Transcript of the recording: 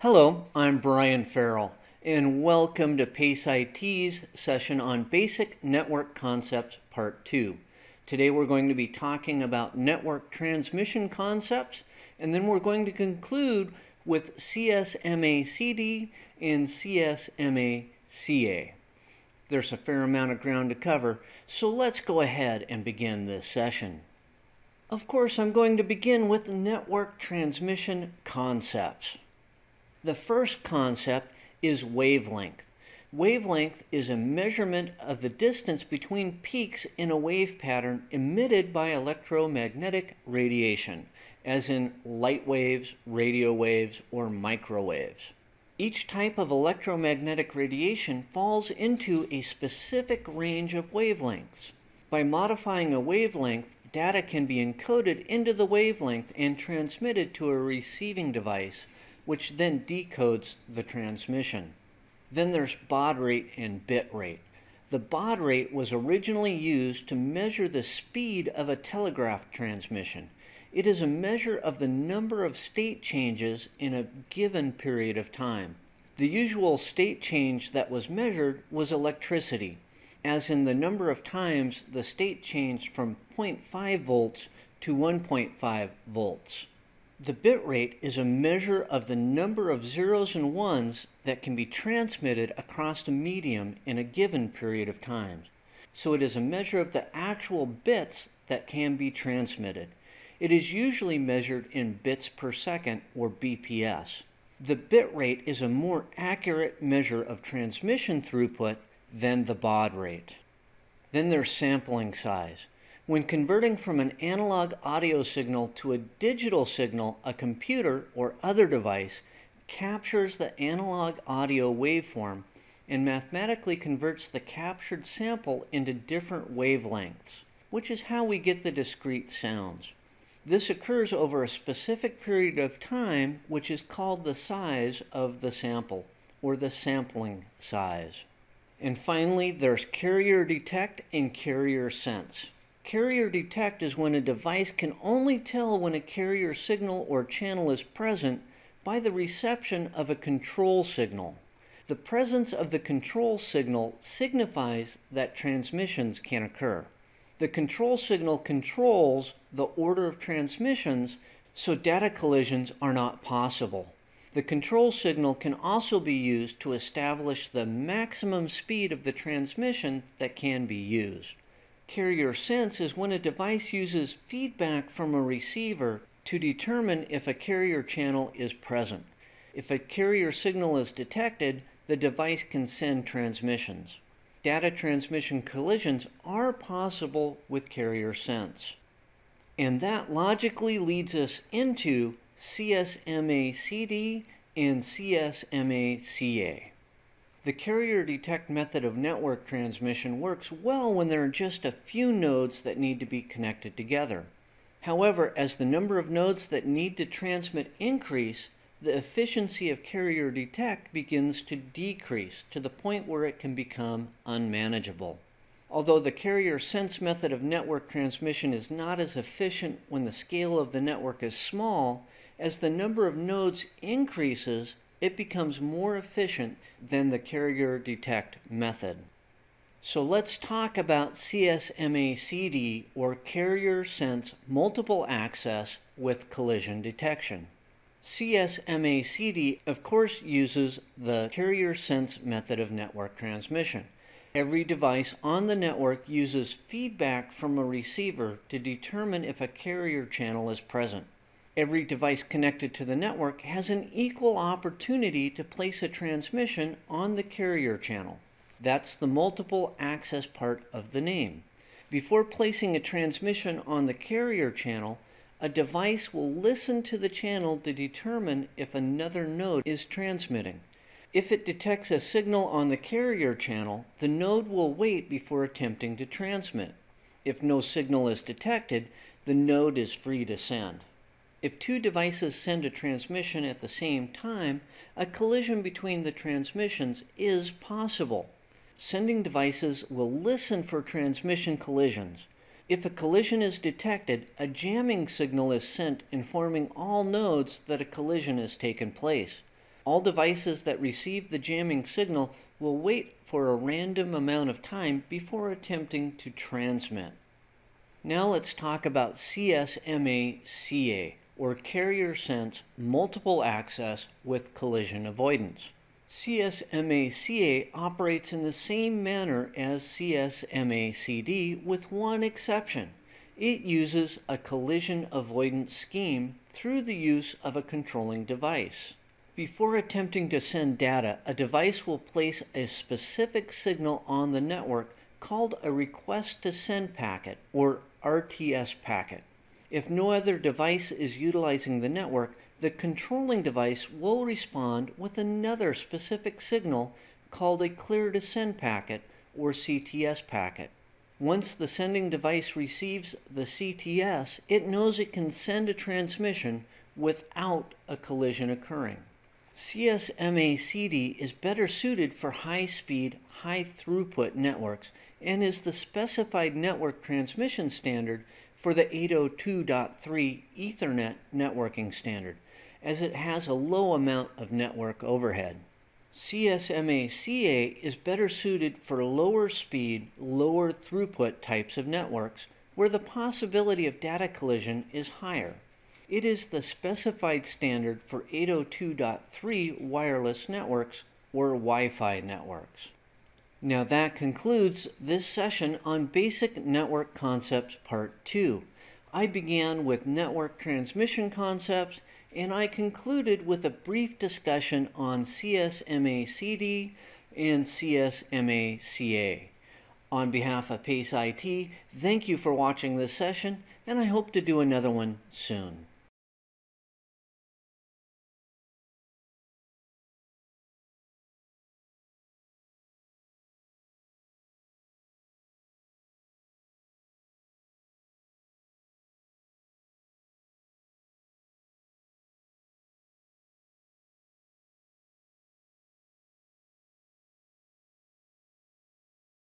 Hello, I'm Brian Farrell, and welcome to PACE IT's session on Basic Network Concepts Part 2. Today we're going to be talking about network transmission concepts, and then we're going to conclude with CSMA-CD and CSMA-CA. There's a fair amount of ground to cover, so let's go ahead and begin this session. Of course, I'm going to begin with network transmission concepts. The first concept is wavelength. Wavelength is a measurement of the distance between peaks in a wave pattern emitted by electromagnetic radiation, as in light waves, radio waves, or microwaves. Each type of electromagnetic radiation falls into a specific range of wavelengths. By modifying a wavelength, data can be encoded into the wavelength and transmitted to a receiving device which then decodes the transmission. Then there's baud rate and bit rate. The baud rate was originally used to measure the speed of a telegraph transmission. It is a measure of the number of state changes in a given period of time. The usual state change that was measured was electricity, as in the number of times the state changed from 0.5 volts to 1.5 volts. The bit rate is a measure of the number of zeros and ones that can be transmitted across a medium in a given period of time. So it is a measure of the actual bits that can be transmitted. It is usually measured in bits per second or BPS. The bit rate is a more accurate measure of transmission throughput than the baud rate. Then there's sampling size. When converting from an analog audio signal to a digital signal, a computer or other device captures the analog audio waveform and mathematically converts the captured sample into different wavelengths, which is how we get the discrete sounds. This occurs over a specific period of time, which is called the size of the sample, or the sampling size. And finally, there's carrier detect and carrier sense. Carrier detect is when a device can only tell when a carrier signal or channel is present by the reception of a control signal. The presence of the control signal signifies that transmissions can occur. The control signal controls the order of transmissions so data collisions are not possible. The control signal can also be used to establish the maximum speed of the transmission that can be used. Carrier sense is when a device uses feedback from a receiver to determine if a carrier channel is present. If a carrier signal is detected, the device can send transmissions. Data transmission collisions are possible with carrier sense. And that logically leads us into CSMA-CD and CSMA-CA. The carrier detect method of network transmission works well when there are just a few nodes that need to be connected together. However, as the number of nodes that need to transmit increase, the efficiency of carrier detect begins to decrease to the point where it can become unmanageable. Although the carrier sense method of network transmission is not as efficient when the scale of the network is small, as the number of nodes increases, it becomes more efficient than the carrier detect method. So let's talk about CSMA-CD or Carrier Sense Multiple Access with Collision Detection. CSMA-CD of course uses the Carrier Sense method of network transmission. Every device on the network uses feedback from a receiver to determine if a carrier channel is present every device connected to the network has an equal opportunity to place a transmission on the carrier channel. That's the multiple access part of the name. Before placing a transmission on the carrier channel, a device will listen to the channel to determine if another node is transmitting. If it detects a signal on the carrier channel, the node will wait before attempting to transmit. If no signal is detected, the node is free to send. If two devices send a transmission at the same time, a collision between the transmissions is possible. Sending devices will listen for transmission collisions. If a collision is detected, a jamming signal is sent informing all nodes that a collision has taken place. All devices that receive the jamming signal will wait for a random amount of time before attempting to transmit. Now let's talk about CSMA-CA, or Carrier Sense Multiple Access with Collision Avoidance. CSMA-CA operates in the same manner as CSMA-CD with one exception. It uses a collision avoidance scheme through the use of a controlling device. Before attempting to send data, a device will place a specific signal on the network called a request to send packet or RTS packet. If no other device is utilizing the network, the controlling device will respond with another specific signal called a clear to send packet or CTS packet. Once the sending device receives the CTS, it knows it can send a transmission without a collision occurring. CSMA-CD is better suited for high-speed, high-throughput networks and is the specified network transmission standard for the 802.3 Ethernet networking standard, as it has a low amount of network overhead. CSMA-CA is better suited for lower speed, lower throughput types of networks where the possibility of data collision is higher. It is the specified standard for 802.3 wireless networks or Wi-Fi networks. Now that concludes this session on Basic Network Concepts Part 2. I began with network transmission concepts and I concluded with a brief discussion on CSMA-CD and CSMA-CA. On behalf of PACE IT, thank you for watching this session and I hope to do another one soon.